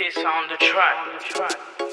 This on the track.